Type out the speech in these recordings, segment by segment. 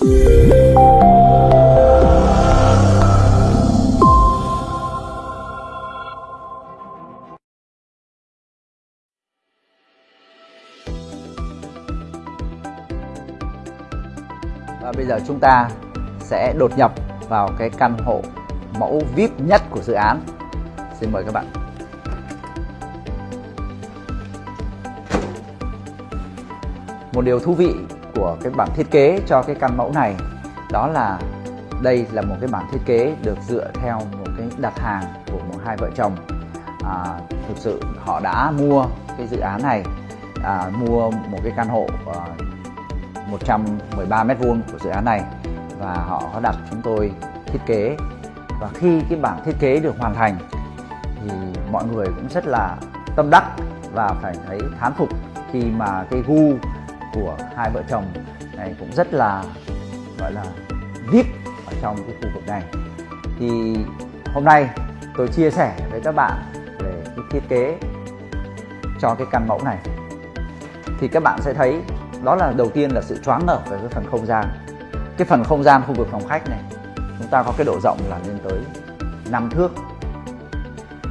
Và bây giờ chúng ta sẽ đột nhập vào cái căn hộ mẫu VIP nhất của dự án. Xin mời các bạn. Một điều thú vị của cái bản thiết kế cho cái căn mẫu này. Đó là đây là một cái bản thiết kế được dựa theo một cái đặt hàng của một hai vợ chồng. À, thực sự họ đã mua cái dự án này à, mua một cái căn hộ à, 113 mét vuông của dự án này và họ có đặt chúng tôi thiết kế. Và khi cái bản thiết kế được hoàn thành thì mọi người cũng rất là tâm đắc và phải thấy thán phục khi mà cái gu của hai vợ chồng này cũng rất là, gọi là vip ở trong cái khu vực này. Thì hôm nay tôi chia sẻ với các bạn về cái thiết kế cho cái căn mẫu này. Thì các bạn sẽ thấy đó là đầu tiên là sự choáng ngợp về cái phần không gian. Cái phần không gian khu vực phòng khách này, chúng ta có cái độ rộng là lên tới 5 thước.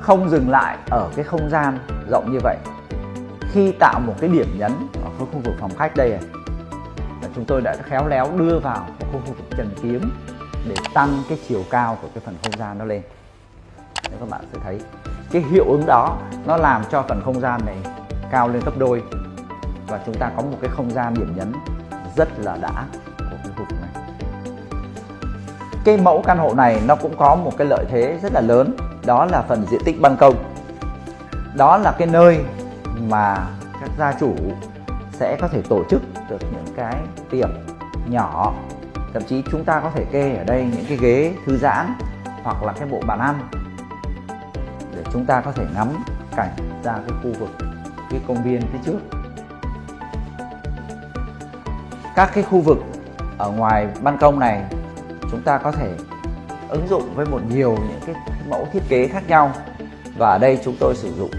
Không dừng lại ở cái không gian rộng như vậy khi tạo một cái điểm nhấn ở khu vực phòng khách đây này, là chúng tôi đã khéo léo đưa vào khu vực trần kiếm để tăng cái chiều cao của cái phần không gian nó lên. Nếu các bạn sẽ thấy, cái hiệu ứng đó nó làm cho phần không gian này cao lên gấp đôi và chúng ta có một cái không gian điểm nhấn rất là đã của cái khu vực này. Cái mẫu căn hộ này nó cũng có một cái lợi thế rất là lớn, đó là phần diện tích ban công. Đó là cái nơi mà các gia chủ sẽ có thể tổ chức được những cái tiệc nhỏ. Thậm chí chúng ta có thể kê ở đây những cái ghế thư giãn hoặc là cái bộ bàn ăn để chúng ta có thể ngắm cảnh ra cái khu vực, cái công viên phía trước. Các cái khu vực ở ngoài ban công này, chúng ta có thể ứng dụng với một nhiều những cái mẫu thiết kế khác nhau. Và ở đây chúng tôi sử dụng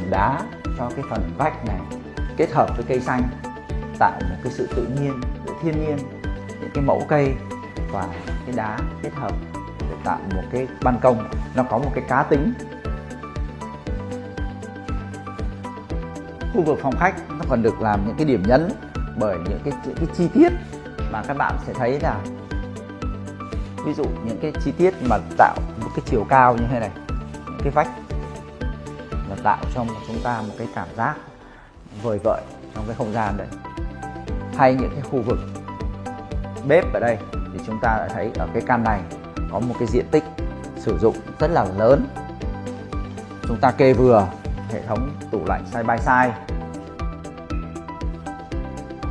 hòn đá cho cái phần vách này kết hợp với cây xanh tạo một cái sự tự nhiên giữa thiên nhiên những cái mẫu cây và cái đá kết hợp để tạo một cái ban công. Nó có một cái cá tính. Khu vực phòng khách nó còn được làm những cái điểm nhấn bởi những cái, những cái chi tiết mà các bạn sẽ thấy là ví dụ những cái chi tiết mà tạo một cái chiều cao như thế này những cái vách và tạo cho chúng ta một cái cảm giác vời vợi trong cái không gian đấy. Hay những cái khu vực bếp ở đây thì chúng ta đã thấy ở cái căn này có một cái diện tích sử dụng rất là lớn. Chúng ta kê vừa hệ thống tủ lạnh side by side.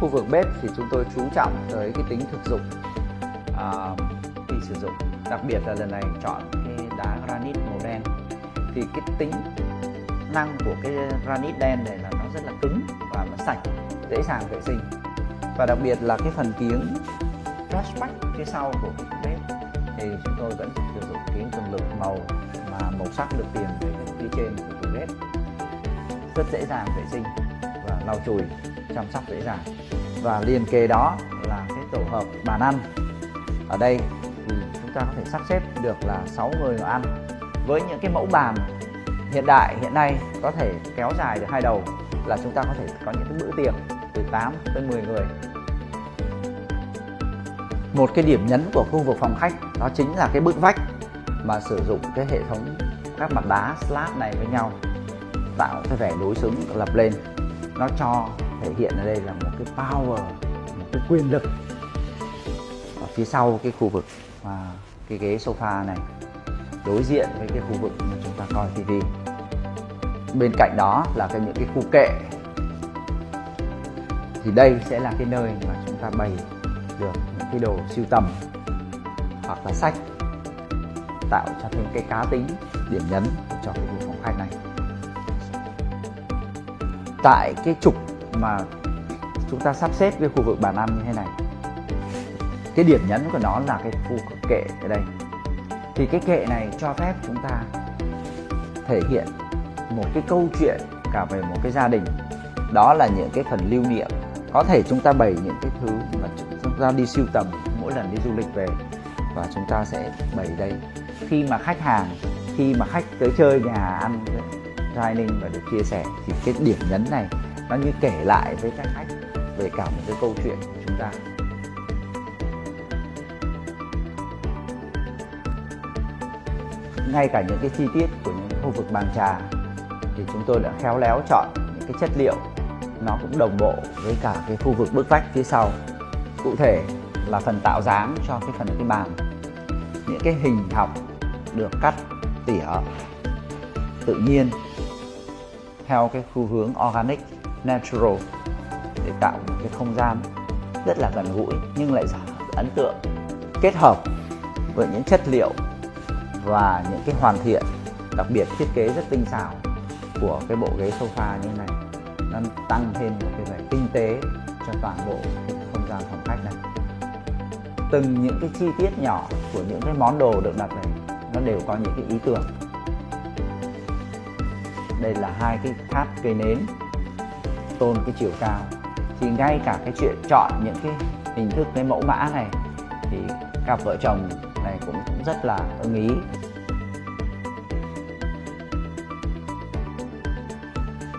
Khu vực bếp thì chúng tôi chú trọng tới cái tính thực dụng à, khi sử dụng. Đặc biệt là lần này chọn cái đá granite màu đen. Thì cái tính năng của cái granite đen này là nó rất là cứng và nó sạch, dễ dàng vệ sinh. Và đặc biệt là cái phần kiếng flashback phía sau của bếp, thì chúng tôi vẫn sử dụng kiếng cường lực màu mà màu sắc được tiền về phía trên của tủ bếp. Rất dễ dàng vệ sinh và lau chùi, chăm sóc dễ dàng. Và liền kề đó là cái tổ hợp bàn ăn. Ở đây thì chúng ta có thể sắp xếp được là 6 người ngồi ăn. Với những cái mẫu bàn hiện đại, hiện nay có thể kéo dài được hai đầu là chúng ta có thể có những cái bữa tiệc từ 8 tới 10 người. Một cái điểm nhấn của khu vực phòng khách đó chính là cái bức vách mà sử dụng cái hệ thống các mặt đá slab này với nhau, tạo cái vẻ đối xứng lập lên. Nó cho thể hiện ở đây là một cái power, một cái quyền lực. Ở phía sau cái khu vực và cái ghế sofa này đối diện với cái khu vực mà chúng ta coi TV. bên cạnh đó là cái những cái khu kệ. Thì đây sẽ là cái nơi mà chúng ta bày được những cái đồ sưu tầm hoặc là sách tạo cho thêm cái cá tính điểm nhấn cho cái khu phòng khách này. Tại cái trục mà chúng ta sắp xếp cái khu vực bàn ăn như thế này, cái điểm nhấn của nó là cái khu kệ ở đây thì cái kệ này cho phép chúng ta thể hiện một cái câu chuyện cả về một cái gia đình. Đó là những cái phần lưu niệm. Có thể chúng ta bày những cái thứ mà chúng ta đi siêu tầm mỗi lần đi du lịch về. Và chúng ta sẽ bày đây. Khi mà khách hàng, khi mà khách tới chơi nhà ăn, dining và được chia sẻ, thì cái điểm nhấn này nó như kể lại với các khách về cả một cái câu chuyện của chúng ta. Ngay cả những cái chi tiết của những khu vực bàn trà thì chúng tôi đã khéo léo chọn những cái chất liệu nó cũng đồng bộ với cả cái khu vực bức vách phía sau. Cụ thể là phần tạo dáng cho cái phần cái bàn. Những cái hình học được cắt tỉa tự nhiên theo cái xu hướng organic, natural để tạo một cái không gian rất là gần gũi nhưng lại ấn tượng, kết hợp với những chất liệu và những cái hoàn thiện, đặc biệt thiết kế rất tinh xảo của cái bộ ghế sofa như này. Nó tăng thêm một cái vẻ tinh tế cho toàn bộ cái không gian phòng khách này. Từng những cái chi tiết nhỏ của những cái món đồ được đặt này, nó đều có những cái ý tưởng. Đây là hai cái tháp cây nến, tôn cái chiều cao. Thì ngay cả cái chuyện chọn những cái hình thức, cái mẫu mã này, thì cặp vợ chồng này cũng, rất là ưng ý.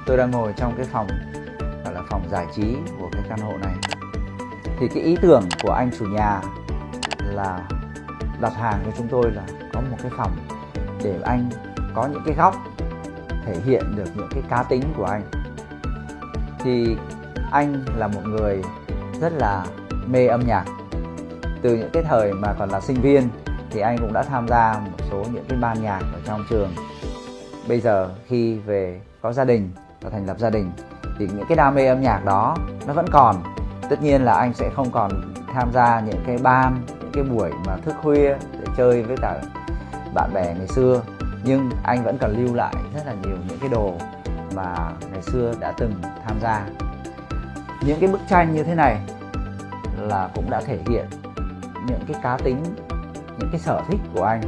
Tôi đang ngồi trong cái phòng gọi là phòng giải trí của cái căn hộ này. Thì cái ý tưởng của anh chủ nhà là đặt hàng cho chúng tôi là có một cái phòng để anh có những cái góc thể hiện được những cái cá tính của anh. Thì anh là một người rất là mê âm nhạc từ những cái thời mà còn là sinh viên thì anh cũng đã tham gia một số những cái ban nhạc ở trong trường. Bây giờ khi về có gia đình và thành lập gia đình thì những cái đam mê âm nhạc đó nó vẫn còn. Tất nhiên là anh sẽ không còn tham gia những cái ban, những cái buổi mà thức khuya để chơi với cả bạn bè ngày xưa. Nhưng anh vẫn còn lưu lại rất là nhiều những cái đồ mà ngày xưa đã từng tham gia. Những cái bức tranh như thế này là cũng đã thể hiện những cái cá tính, những cái sở thích của anh.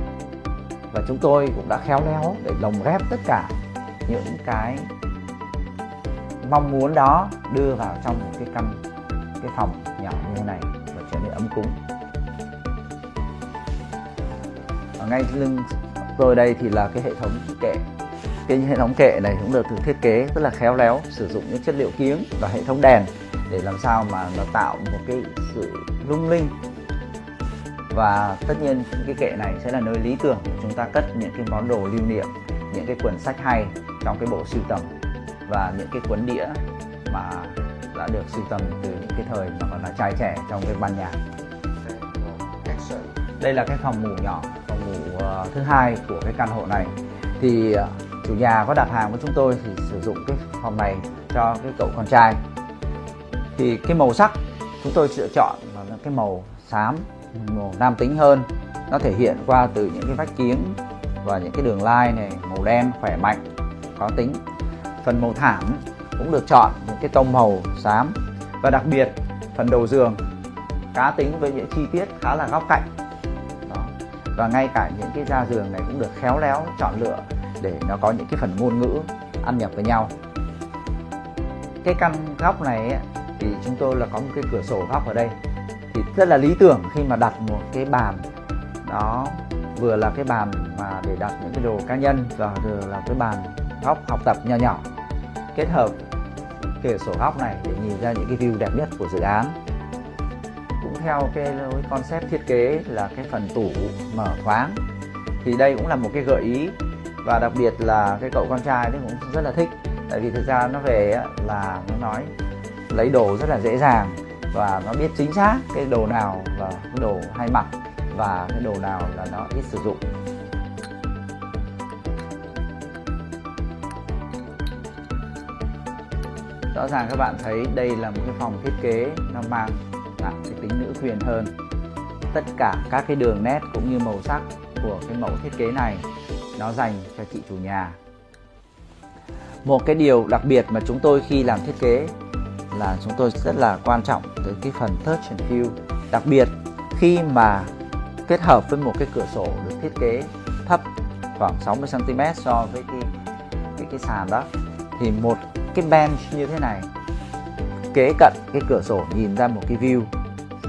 Và chúng tôi cũng đã khéo léo để lồng ghép tất cả những cái mong muốn đó đưa vào trong một cái căn, cái phòng nhỏ như thế này và trở nên ấm cúng. Ở ngay lưng tôi đây thì là cái hệ thống kệ. Cái hệ thống kệ này cũng được thiết kế rất là khéo léo, sử dụng những chất liệu kiếng và hệ thống đèn để làm sao mà nó tạo một cái sự lung linh và tất nhiên cái kệ này sẽ là nơi lý tưởng để chúng ta cất những cái món đồ lưu niệm, những cái quyển sách hay trong cái bộ sưu tầm và những cái cuốn đĩa mà đã được sưu tầm từ những cái thời mà còn là trai trẻ trong cái ban nhạc. Đây là cái phòng ngủ nhỏ, phòng ngủ ờ, thứ hai của cái căn hộ này. Thì ờ, chủ nhà có đặt hàng với chúng tôi thì sử dụng cái phòng này cho cái cậu con trai. Thì cái màu sắc chúng tôi lựa chọn là cái màu xám nam tính hơn. Nó thể hiện qua từ những cái vách kiếng và những cái đường line này, màu đen, khỏe mạnh, có tính. Phần màu thảm cũng được chọn những cái tông màu xám. Và đặc biệt, phần đầu giường cá tính với những chi tiết khá là góc cạnh. Đó. và ngay cả những cái da giường này cũng được khéo léo chọn lựa để nó có những cái phần ngôn ngữ ăn nhập với nhau. Cái căn góc này thì chúng tôi là có một cái cửa sổ góc ở đây thì rất là lý tưởng khi mà đặt một cái bàn. Đó, vừa là cái bàn mà để đặt những cái đồ cá nhân và vừa là cái bàn góc học tập nhỏ nhỏ. Kết hợp cửa sổ góc này để nhìn ra những cái view đẹp nhất của dự án. Cũng theo cái concept thiết kế là cái phần tủ mở thoáng. Thì đây cũng là một cái gợi ý. Và đặc biệt là cái cậu con trai thì cũng rất là thích. Tại vì thực ra nó về là nó nói lấy đồ rất là dễ dàng và nó biết chính xác cái đồ nào là cái đồ hay mặc và cái đồ nào là nó ít sử dụng. Rõ ràng các bạn thấy đây là một cái phòng thiết kế, nó mang nặng cái tính nữ quyền hơn. Tất cả các cái đường nét cũng như màu sắc của cái mẫu thiết kế này, nó dành cho chị chủ nhà. Một cái điều đặc biệt mà chúng tôi khi làm thiết kế là chúng tôi rất là quan trọng tới cái phần touch and feel đặc biệt, khi mà kết hợp với một cái cửa sổ được thiết kế thấp khoảng 60 cm so với cái cái cái sàn đó, thì một cái bench như thế này, kế cận cái cửa sổ nhìn ra một cái view,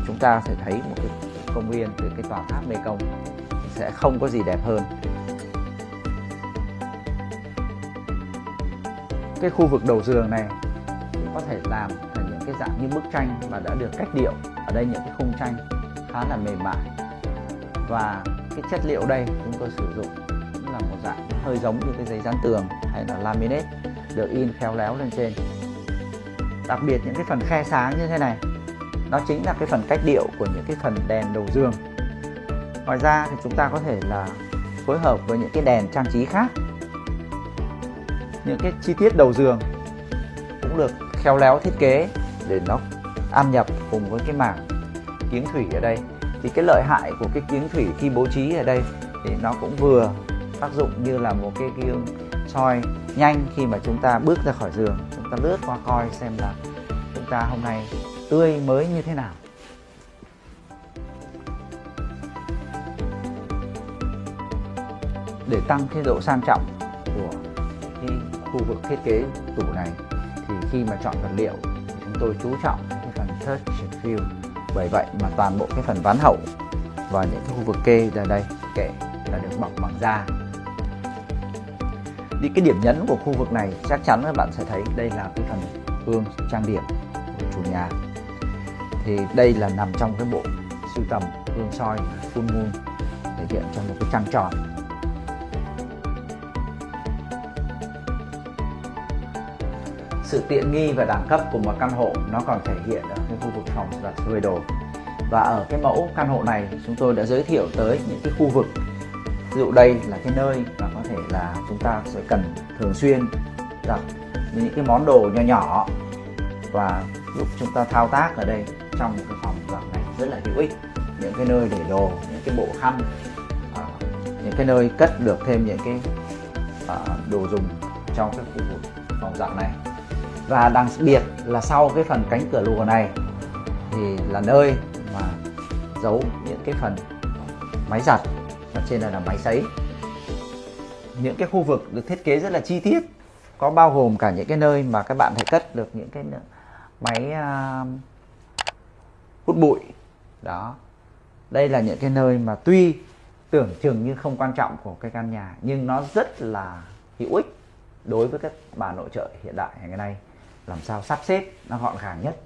chúng ta sẽ thấy một cái công viên từ cái tòa tháp mê công sẽ không có gì đẹp hơn. Cái khu vực đầu giường này có thể làm thành những cái dạng như bức tranh mà đã được cách điệu. Ở đây những cái khung tranh khá là mềm mại. Và cái chất liệu đây chúng tôi sử dụng cũng là một dạng hơi giống như cái giấy dán tường hay là laminate được in khéo léo lên trên. Đặc biệt những cái phần khe sáng như thế này, nó chính là cái phần cách điệu của những cái phần đèn đầu giường. Ngoài ra thì chúng ta có thể là phối hợp với những cái đèn trang trí khác. Những cái chi tiết đầu giường cũng được khéo léo thiết kế để nó ăn nhập cùng với cái mảng kiếng thủy ở đây. Thì cái lợi hại của cái kiếng thủy khi bố trí ở đây thì nó cũng vừa tác dụng như là một cái gương soi nhanh khi mà chúng ta bước ra khỏi giường. Chúng ta lướt qua coi xem là chúng ta hôm nay tươi mới như thế nào. Để tăng cái độ sang trọng của cái khu vực thiết kế tủ này thì khi mà chọn vật liệu, chúng tôi chú trọng cái phần touch and feel bởi vậy mà toàn bộ cái phần ván hậu và những cái khu vực kê ra đây kệ là được bọc bằng da. Đi cái điểm nhấn của khu vực này chắc chắn các bạn sẽ thấy đây là cái phần gương trang điểm của chủ nhà. Thì đây là nằm trong cái bộ sưu tầm gương soi full moon thể hiện cho một cái trăng tròn sự tiện nghi và đẳng cấp của một căn hộ nó còn thể hiện ở cái khu vực phòng giặt phơi đồ. Và ở cái mẫu căn hộ này, chúng tôi đã giới thiệu tới những cái khu vực. Ví dụ đây là cái nơi mà có thể là chúng ta sẽ cần thường xuyên giặt những cái món đồ nhỏ nhỏ và giúp chúng ta thao tác ở đây trong cái phòng giặt này rất là hữu ích. Những cái nơi để đồ, những cái bộ khăn à, những cái nơi cất được thêm những cái à, đồ dùng trong cái khu vực phòng giặt này và đặc biệt là sau cái phần cánh cửa lùa này thì là nơi mà giấu những cái phần máy giặt. Và trên này là máy sấy. Những cái khu vực được thiết kế rất là chi tiết có bao gồm cả những cái nơi mà các bạn thể cất được những cái máy uh, hút bụi. Đó. Đây là những cái nơi mà tuy tưởng chừng như không quan trọng của cái căn nhà nhưng nó rất là hữu ích đối với các bà nội trợ hiện đại ngày nay làm sao sắp xếp nó gọn gàng nhất.